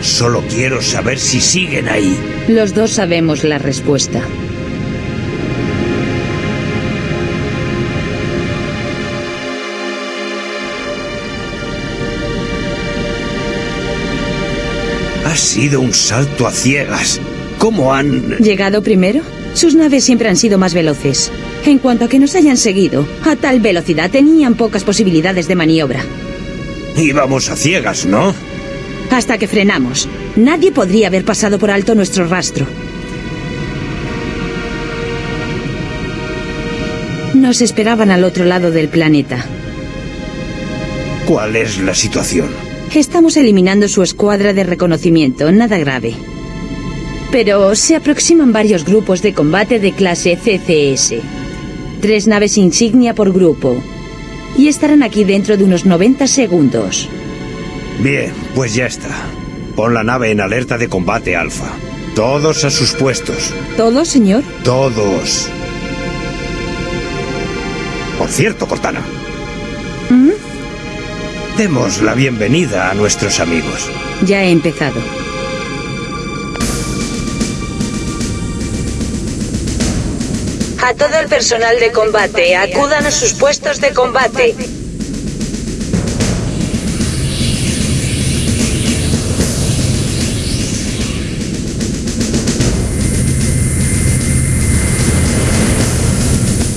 Solo quiero saber si siguen ahí. Los dos sabemos la respuesta. Ha sido un salto a ciegas. ¿Cómo han...? ¿Llegado primero? Sus naves siempre han sido más veloces. En cuanto a que nos hayan seguido, a tal velocidad tenían pocas posibilidades de maniobra. Íbamos a ciegas, ¿no? Hasta que frenamos. Nadie podría haber pasado por alto nuestro rastro. Nos esperaban al otro lado del planeta. ¿Cuál es la situación? Estamos eliminando su escuadra de reconocimiento, nada grave. Pero se aproximan varios grupos de combate de clase CCS. Tres naves insignia por grupo. Y estarán aquí dentro de unos 90 segundos. Bien, pues ya está. Pon la nave en alerta de combate, Alfa. Todos a sus puestos. ¿Todos, señor? Todos. Por cierto, Cortana. ¿Mm? Demos la bienvenida a nuestros amigos. Ya he empezado. A todo el personal de combate, acudan a sus puestos de combate.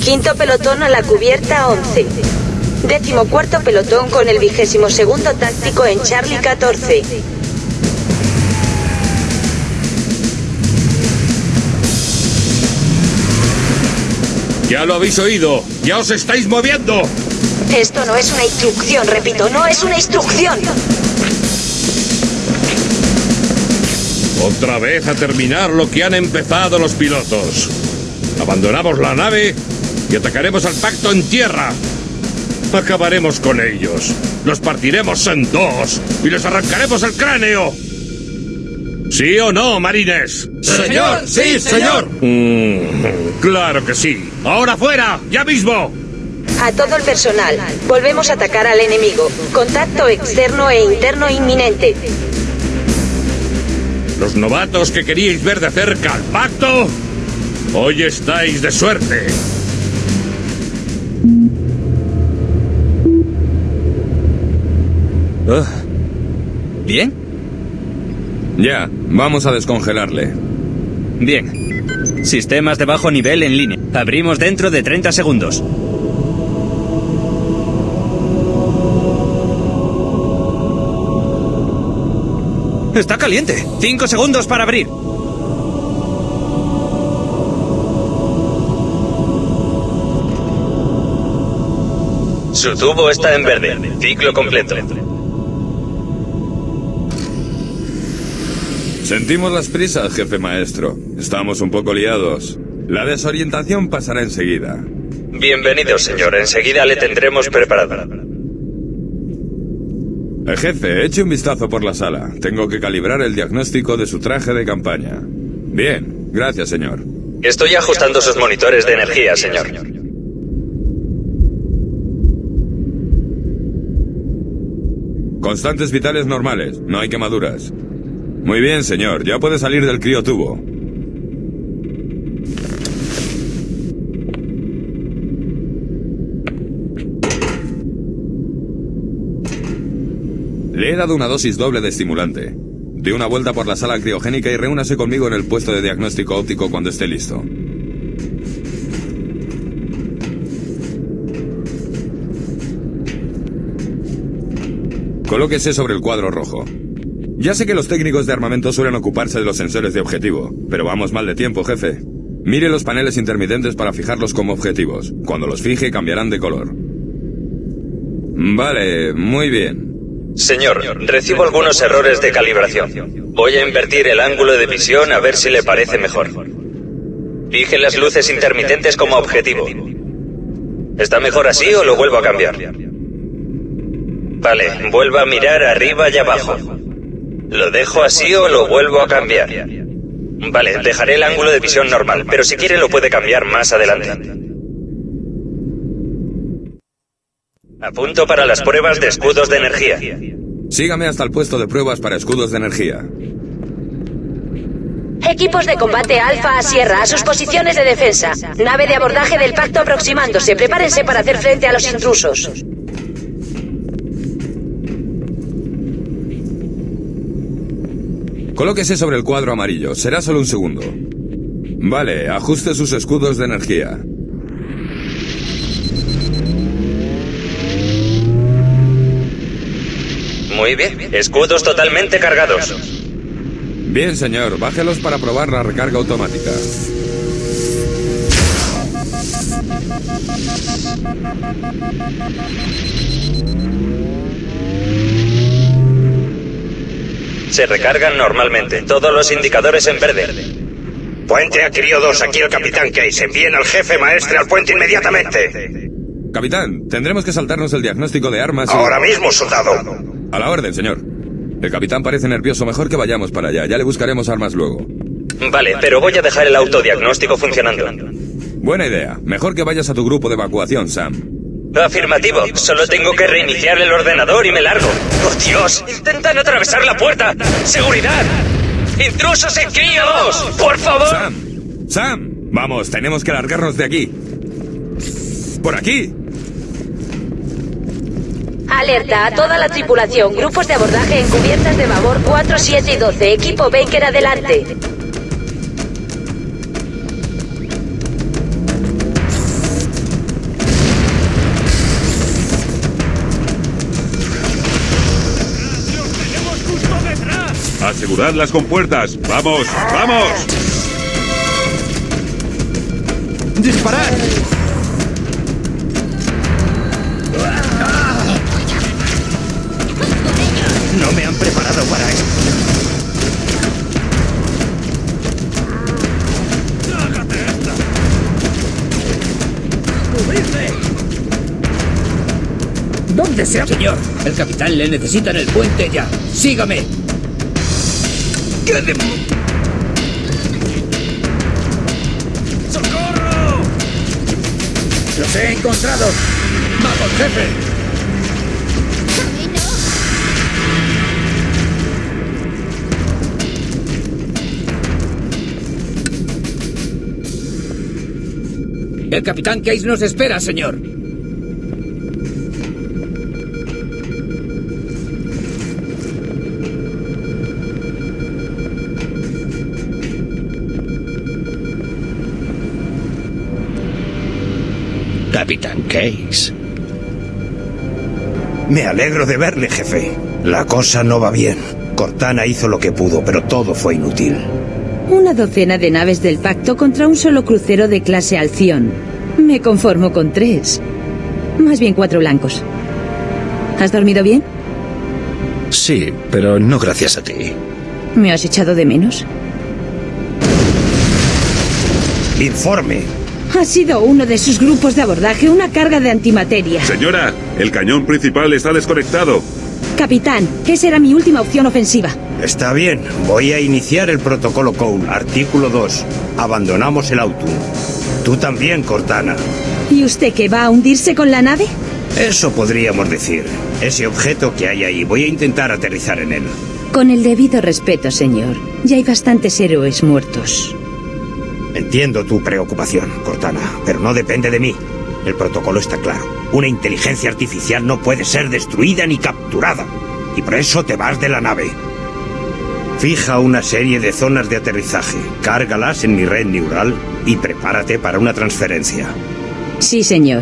Quinto pelotón a la cubierta 11. Décimo cuarto pelotón con el vigésimo segundo táctico en Charlie 14. Ya lo habéis oído. Ya os estáis moviendo. Esto no es una instrucción, repito, no es una instrucción. Otra vez a terminar lo que han empezado los pilotos. Abandonamos la nave y atacaremos al pacto en tierra. Acabaremos con ellos. Los partiremos en dos y les arrancaremos el cráneo. ¿Sí o no, marines? Señor, sí, señor. Mm, claro que sí. Ahora fuera, ya mismo. A todo el personal, volvemos a atacar al enemigo. Contacto externo e interno inminente. Los novatos que queríais ver de cerca al pacto, hoy estáis de suerte. ¿Bien? Ya, vamos a descongelarle. Bien. Sistemas de bajo nivel en línea. Abrimos dentro de 30 segundos. ¡Está caliente! ¡Cinco segundos para abrir! Su tubo está en verde. Ciclo completo. Sentimos las prisas, jefe maestro. Estamos un poco liados. La desorientación pasará enseguida. Bienvenido, señor. Enseguida le tendremos preparado. Eh, jefe, eche un vistazo por la sala. Tengo que calibrar el diagnóstico de su traje de campaña. Bien, gracias, señor. Estoy ajustando sus monitores de energía, señor. Constantes vitales normales, no hay quemaduras. Muy bien, señor, ya puede salir del criotubo. Le he dado una dosis doble de estimulante. Dé una vuelta por la sala criogénica y reúnase conmigo en el puesto de diagnóstico óptico cuando esté listo. Colóquese sobre el cuadro rojo. Ya sé que los técnicos de armamento suelen ocuparse de los sensores de objetivo, pero vamos mal de tiempo, jefe. Mire los paneles intermitentes para fijarlos como objetivos. Cuando los fije cambiarán de color. Vale, muy bien. Señor, recibo algunos errores de calibración. Voy a invertir el ángulo de visión a ver si le parece mejor. Fije las luces intermitentes como objetivo. ¿Está mejor así o lo vuelvo a cambiar? Vale, vuelva a mirar arriba y abajo. ¿Lo dejo así o lo vuelvo a cambiar? Vale, dejaré el ángulo de visión normal, pero si quiere lo puede cambiar más adelante. Apunto para las pruebas de escudos de energía. Sígame hasta el puesto de pruebas para escudos de energía. Equipos de combate Alfa a Sierra, a sus posiciones de defensa. Nave de abordaje del pacto aproximándose. Prepárense para hacer frente a los intrusos. Colóquese sobre el cuadro amarillo. Será solo un segundo. Vale, ajuste sus escudos de energía. Muy bien. Escudos totalmente cargados. Bien, señor. Bájelos para probar la recarga automática. Se recargan normalmente. Todos los indicadores en verde. Puente a Crio 2, aquí el Capitán Case. Envíen al jefe maestre al puente inmediatamente. Capitán, tendremos que saltarnos el diagnóstico de armas. y- Ahora mismo, soldado. A la orden, señor. El capitán parece nervioso. Mejor que vayamos para allá. Ya le buscaremos armas luego. Vale, pero voy a dejar el autodiagnóstico funcionando. Buena idea. Mejor que vayas a tu grupo de evacuación, Sam. Afirmativo. Solo tengo que reiniciar el ordenador y me largo. ¡Por Dios! ¡Intentan atravesar la puerta! ¡Seguridad! ¡Intrusos en Crío 2! ¡Por favor! Sam. Sam. Vamos, tenemos que largarnos de aquí. Por aquí. Alerta a toda la tripulación. Grupos de abordaje en cubiertas de babor 4, 7 y 12. Equipo Baker adelante. Asegurad las compuertas. ¡Vamos! ¡Vamos! ¡Disparad! No me han preparado para esto. ¿Dónde sea? Señor, el capitán le necesita en el puente ya. Sígame. ¿Qué de... ¡Socorro! ¡Los he encontrado! ¡Vamos, jefe! El capitán Case nos espera, señor. Capitán Case. Me alegro de verle, jefe. La cosa no va bien. Cortana hizo lo que pudo, pero todo fue inútil. Una docena de naves del pacto contra un solo crucero de clase Alción. Me conformo con tres. Más bien cuatro blancos. ¿Has dormido bien? Sí, pero no gracias a ti. ¿Me has echado de menos? Informe. Ha sido uno de sus grupos de abordaje una carga de antimateria. Señora, el cañón principal está desconectado. Capitán, esa era mi última opción ofensiva. Está bien. Voy a iniciar el protocolo Cole, artículo 2. Abandonamos el auto. Tú también, Cortana. ¿Y usted qué va a hundirse con la nave? Eso podríamos decir. Ese objeto que hay ahí, voy a intentar aterrizar en él. Con el debido respeto, señor. Ya hay bastantes héroes muertos. Entiendo tu preocupación, Cortana, pero no depende de mí. El protocolo está claro. Una inteligencia artificial no puede ser destruida ni capturada. Y por eso te vas de la nave. Fija una serie de zonas de aterrizaje, cárgalas en mi red neural y prepárate para una transferencia. Sí, señor.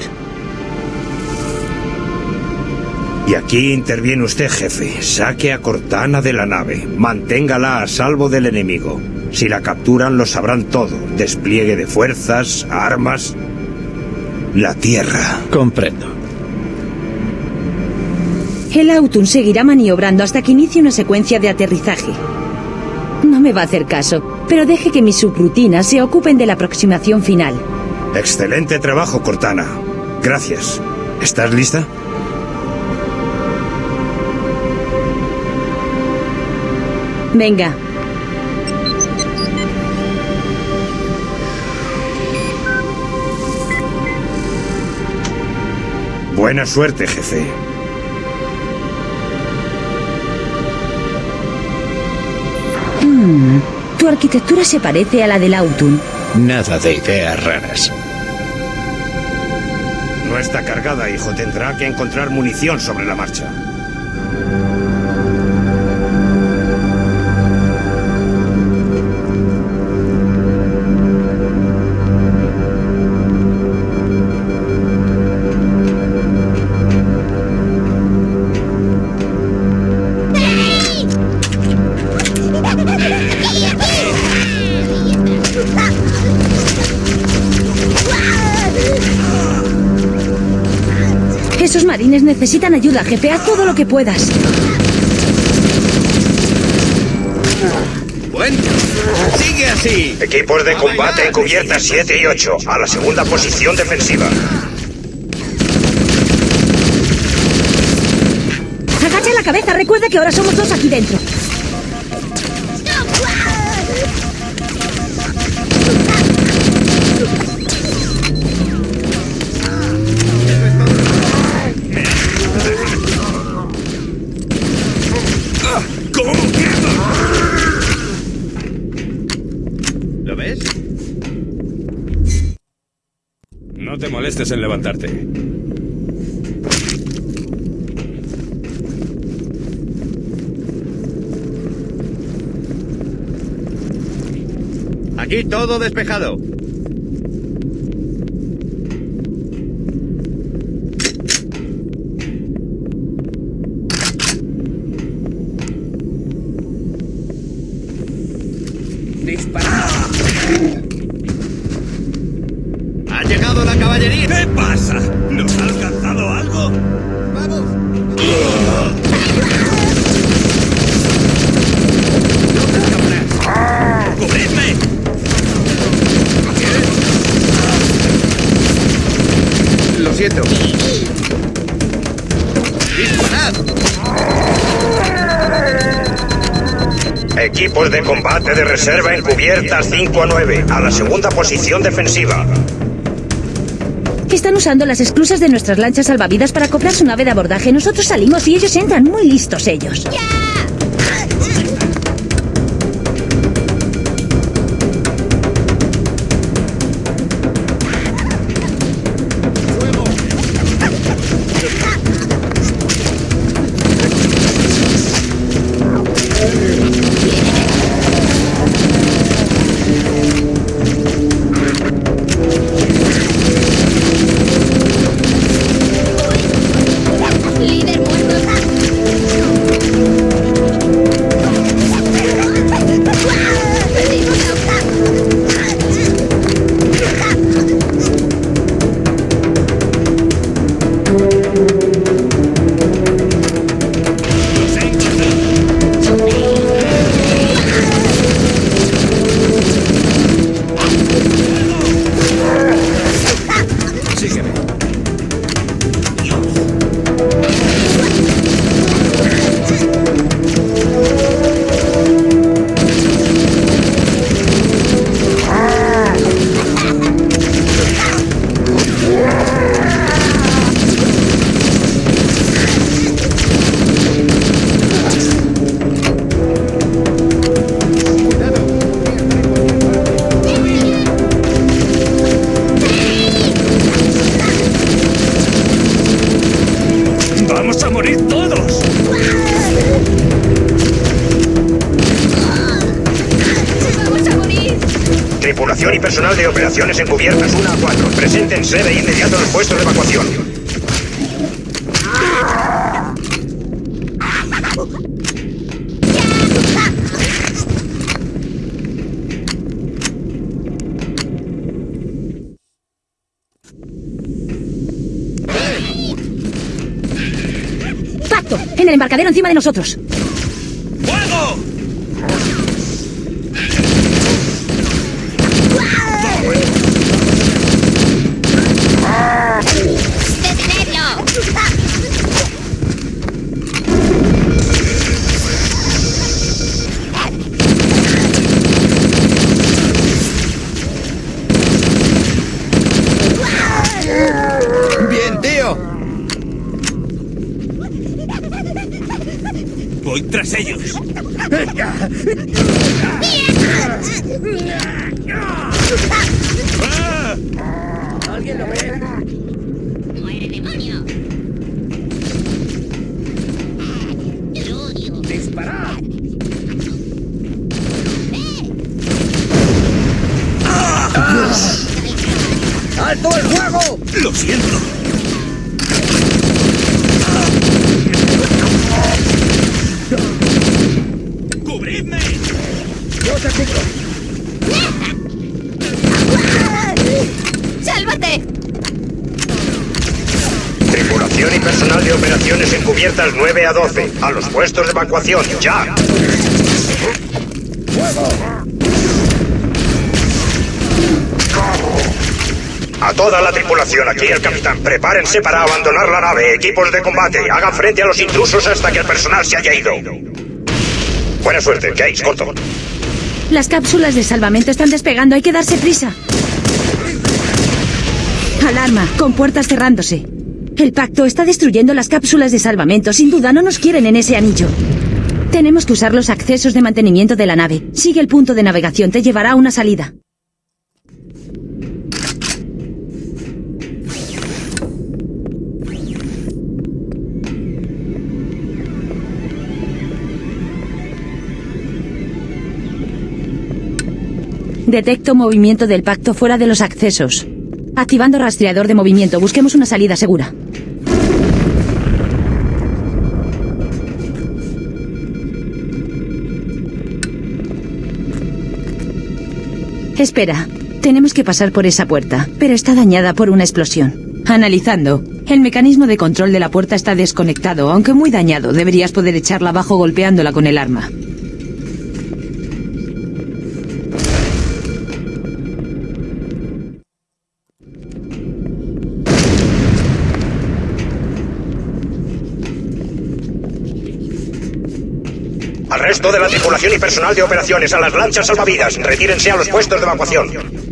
Y aquí interviene usted, jefe. Saque a Cortana de la nave. Manténgala a salvo del enemigo. Si la capturan, lo sabrán todo. Despliegue de fuerzas, armas. La Tierra. Comprendo. El Autun seguirá maniobrando hasta que inicie una secuencia de aterrizaje. No me va a hacer caso, pero deje que mis subrutinas se ocupen de la aproximación final. Excelente trabajo, Cortana. Gracias. ¿Estás lista? Venga. Buena suerte, jefe. Hmm, tu arquitectura se parece a la del Autumn. Nada de ideas raras. No está cargada, hijo. Tendrá que encontrar munición sobre la marcha. Necesitan ayuda, jefe. Haz todo lo que puedas. Bueno, sigue así. Equipos de combate en cubiertas 7 y 8. A la segunda posición defensiva. Agacha la cabeza. Recuerda que ahora somos dos aquí dentro. Molestes en levantarte. Aquí todo despejado. Dispara. ¡Ha llegado la caballería! ¿Qué pasa? ¿Nos ha alcanzado algo? ¡Vamos! ¡Cubridme! Lo siento. Equipos de combate de reserva en cubiertas 5 a 9. A la segunda posición defensiva. Están usando las esclusas de nuestras lanchas salvavidas para acoplar su nave de abordaje. Nosotros salimos y ellos entran. Muy listos ellos. En el embarcadero encima de nosotros. ¡Fuego! ¡Detenerlo! ¡Bien, tío! Voy tras ellos. ¿Alguien lo ve? ¡Muere, demonio! ¡Lo odio! ¡Disparad! ¡Alto el fuego! Lo siento. ¡Cubridme! ¡Yo te cubro! ¡Sálvate! Tripulación y personal de operaciones encubiertas 9 a 12. A los puestos de evacuación, ya. A toda la tripulación, aquí el capitán. Prepárense para abandonar la nave. Equipos de combate, hagan frente a los intrusos hasta que el personal se haya ido. Buena suerte, Case, corto. Las cápsulas de salvamento están despegando, hay que darse prisa. Alarma, con puertas cerrándose. El pacto está destruyendo las cápsulas de salvamento. Sin duda no nos quieren en ese anillo. Tenemos que usar los accesos de mantenimiento de la nave. Sigue el punto de navegación, te llevará a una salida. Detecto movimiento del pacto fuera de los accesos. Activando rastreador de movimiento. Busquemos una salida segura. Espera. Tenemos que pasar por esa puerta, pero está dañada por una explosión. Analizando. El mecanismo de control de la puerta está desconectado, aunque muy dañado. Deberías poder echarla abajo golpeándola con el arma. De la tripulación y personal de operaciones, a las lanchas salvavidas. Retírense a los puestos de evacuación.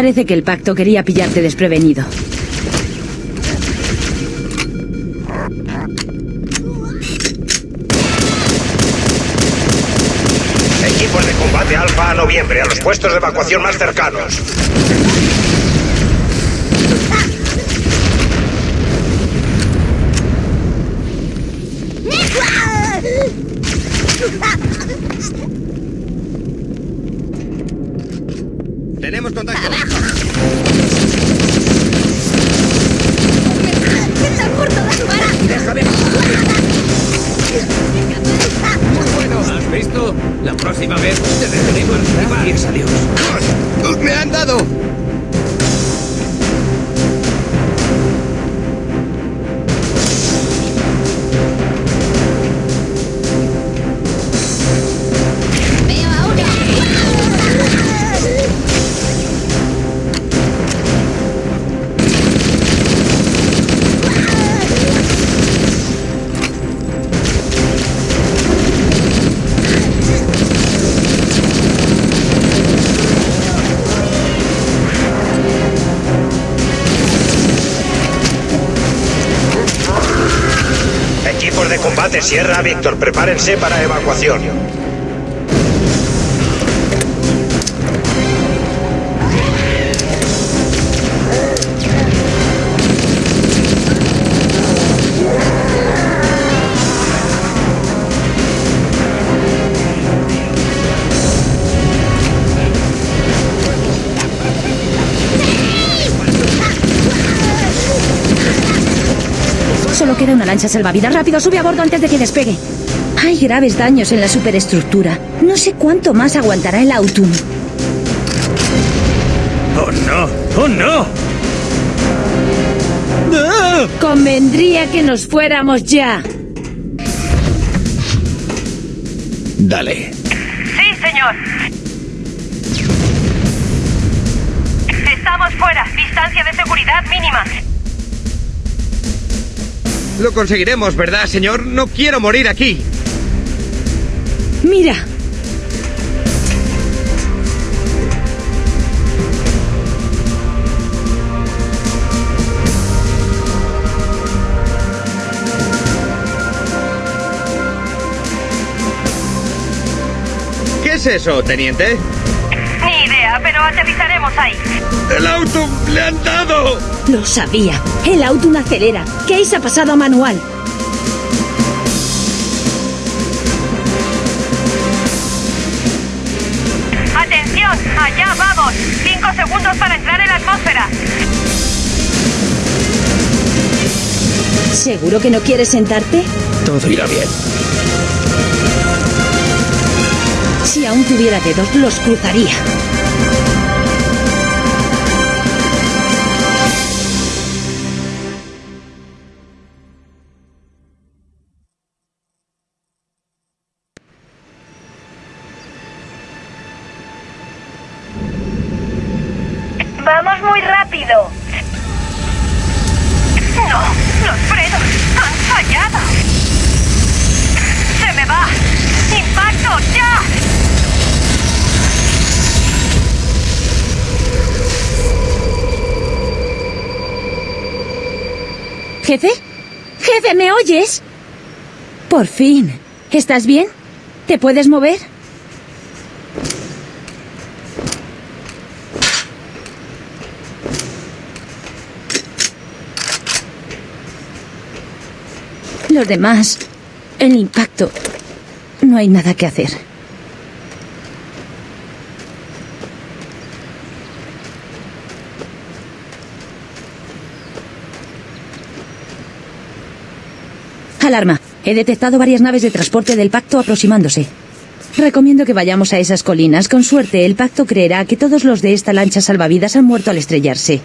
Parece que el pacto quería pillarte desprevenido. Equipos de combate alfa a noviembre, a los puestos de evacuación más cercanos. Sierra Víctor, prepárense para evacuación. Solo queda una lancha salvavidas. Rápido, sube a bordo antes de que despegue. Hay graves daños en la superestructura. No sé cuánto más aguantará el Autumn. ¡Oh, no! ¡Oh, no! Convendría que nos fuéramos ya. Dale. Sí, señor. Estamos fuera. Distancia de seguridad mínima. Lo conseguiremos, ¿verdad, señor? No quiero morir aquí. Mira. ¿Qué es eso, teniente? Aterrizaremos ahí. ¡El auto le han dado! Lo sabía. El Autumn acelera. Case ha pasado a manual. ¡Atención! ¡Allá vamos! Cinco segundos para entrar en la atmósfera. ¿Seguro que no quieres sentarte? Todo irá bien. Si aún tuviera dedos, los cruzaría. Oyes? Por fin. ¿Estás bien? ¿Te puedes mover? Los demás, el impacto, no hay nada que hacer. Alarma. He detectado varias naves de transporte del pacto aproximándose. Recomiendo que vayamos a esas colinas. Con suerte, el pacto creerá que todos los de esta lancha salvavidas han muerto al estrellarse.